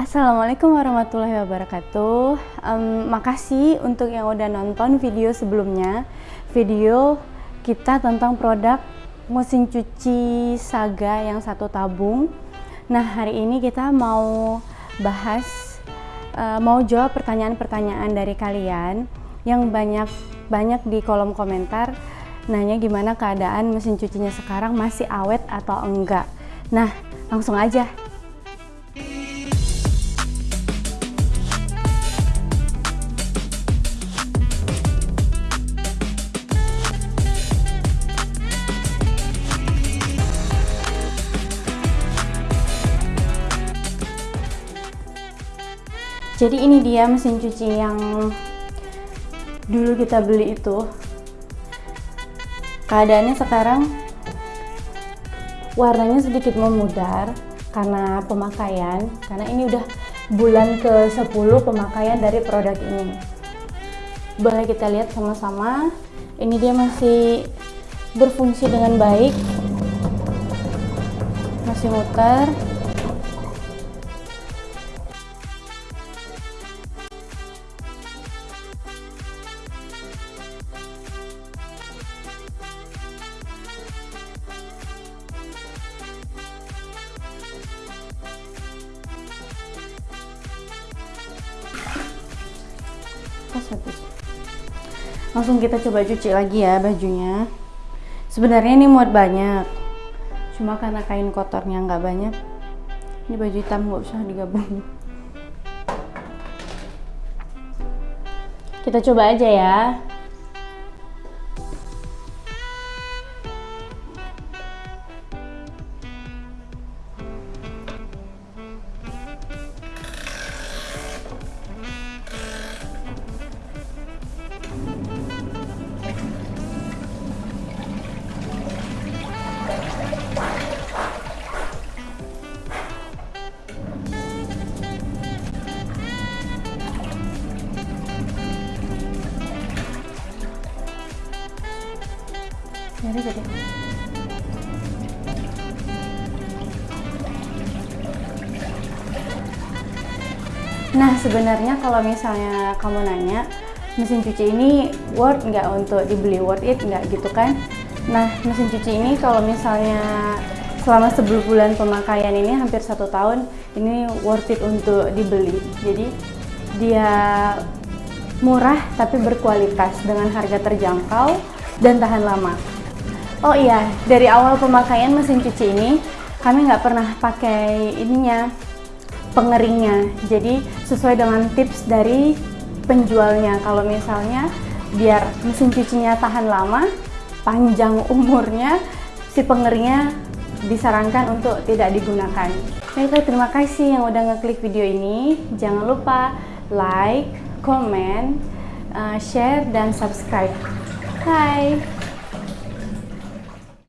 Assalamualaikum warahmatullahi wabarakatuh. Um, Makasih untuk yang udah nonton video sebelumnya. Video kita tentang produk mesin cuci Saga yang satu tabung. Nah hari ini kita mau bahas uh, Mau jawab pertanyaan-pertanyaan dari kalian Yang banyak banyak di kolom komentar Nanya gimana keadaan mesin cucinya sekarang masih awet atau enggak. Nah langsung aja jadi ini dia mesin cuci yang dulu kita beli itu. Keadaannya sekarang warnanya sedikit memudar karena pemakaian karena ini udah bulan ke 10 pemakaian dari produk ini. Boleh kita lihat sama-sama. Ini dia masih berfungsi dengan baik masih muter habis langsung kita coba cuci lagi ya bajunya. Sebenarnya ini muat banyak. Cuma karena kain kotornya nggak banyak ini baju hitam nggak usah digabung. Kita coba aja ya Nah sebenarnya kalau misalnya kamu nanya mesin cuci ini worth nggak untuk dibeli worth it nggak gitu kan? Nah mesin cuci ini kalau misalnya selama 10 bulan pemakaian ini hampir satu tahun ini worth it untuk dibeli. Jadi dia murah tapi berkualitas dengan harga terjangkau dan tahan lama. Oh iya, dari awal pemakaian mesin cuci ini kami nggak pernah pakai ininya pengeringnya. Jadi sesuai dengan tips dari penjualnya. Kalau misalnya biar mesin cucinya tahan lama, panjang umurnya, si pengeringnya disarankan untuk tidak digunakan. Baiklah, terima kasih yang udah ngeklik video ini. Jangan lupa like, comment, uh, share, dan subscribe. Bye!